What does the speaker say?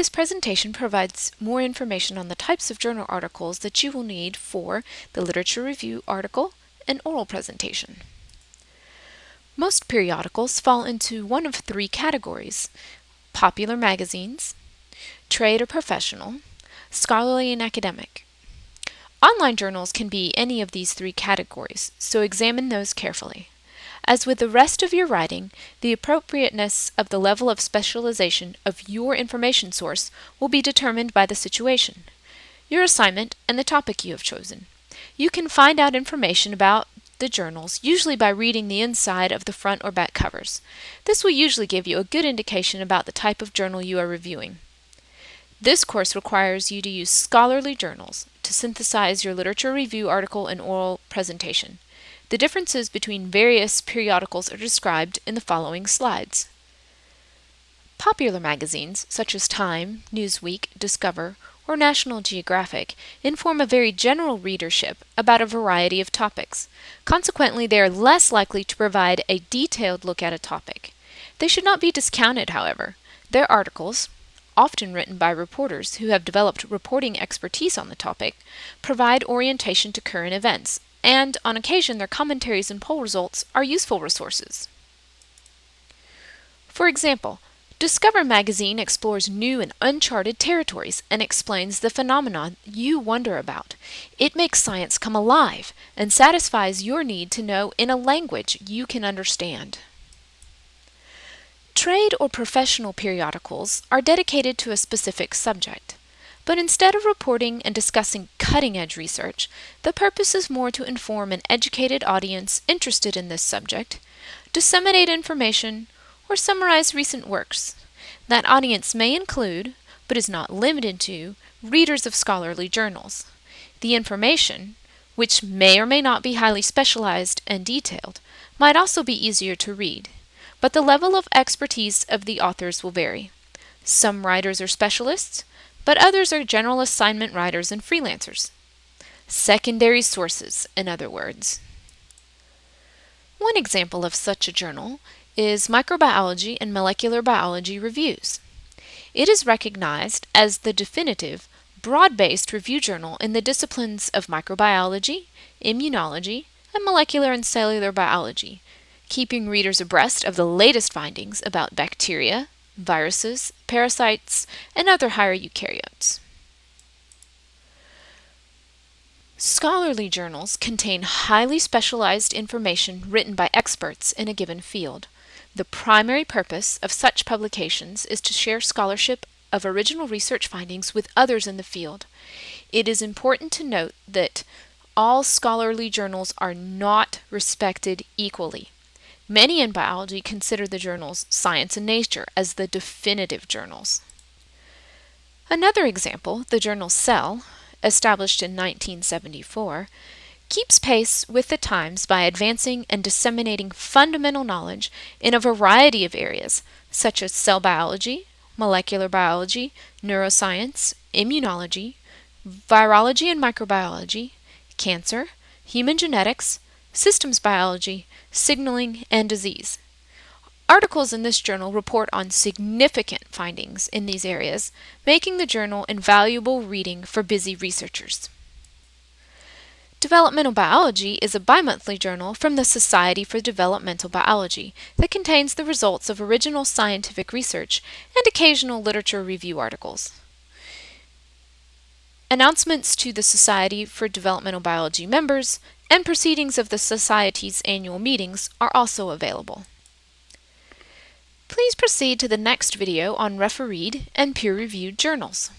This presentation provides more information on the types of journal articles that you will need for the literature review article and oral presentation. Most periodicals fall into one of three categories, popular magazines, trade or professional, scholarly and academic. Online journals can be any of these three categories, so examine those carefully. As with the rest of your writing, the appropriateness of the level of specialization of your information source will be determined by the situation, your assignment, and the topic you have chosen. You can find out information about the journals, usually by reading the inside of the front or back covers. This will usually give you a good indication about the type of journal you are reviewing. This course requires you to use scholarly journals to synthesize your literature review article and oral presentation. The differences between various periodicals are described in the following slides. Popular magazines, such as Time, Newsweek, Discover, or National Geographic, inform a very general readership about a variety of topics. Consequently, they are less likely to provide a detailed look at a topic. They should not be discounted, however. Their articles, often written by reporters who have developed reporting expertise on the topic, provide orientation to current events, and on occasion their commentaries and poll results are useful resources. For example, Discover magazine explores new and uncharted territories and explains the phenomena you wonder about. It makes science come alive and satisfies your need to know in a language you can understand. Trade or professional periodicals are dedicated to a specific subject. But instead of reporting and discussing cutting-edge research, the purpose is more to inform an educated audience interested in this subject, disseminate information, or summarize recent works. That audience may include, but is not limited to, readers of scholarly journals. The information, which may or may not be highly specialized and detailed, might also be easier to read but the level of expertise of the authors will vary. Some writers are specialists, but others are general assignment writers and freelancers. Secondary sources, in other words. One example of such a journal is Microbiology and Molecular Biology Reviews. It is recognized as the definitive, broad-based review journal in the disciplines of microbiology, immunology, and molecular and cellular biology, keeping readers abreast of the latest findings about bacteria, viruses, parasites, and other higher eukaryotes. Scholarly journals contain highly specialized information written by experts in a given field. The primary purpose of such publications is to share scholarship of original research findings with others in the field. It is important to note that all scholarly journals are not respected equally. Many in biology consider the journals Science and Nature as the definitive journals. Another example, the journal Cell, established in 1974, keeps pace with the times by advancing and disseminating fundamental knowledge in a variety of areas, such as cell biology, molecular biology, neuroscience, immunology, virology and microbiology, cancer, human genetics, systems biology, signaling, and disease. Articles in this journal report on significant findings in these areas, making the journal invaluable reading for busy researchers. Developmental Biology is a bimonthly journal from the Society for Developmental Biology that contains the results of original scientific research and occasional literature review articles. Announcements to the Society for Developmental Biology members and proceedings of the Society's annual meetings are also available. Please proceed to the next video on refereed and peer-reviewed journals.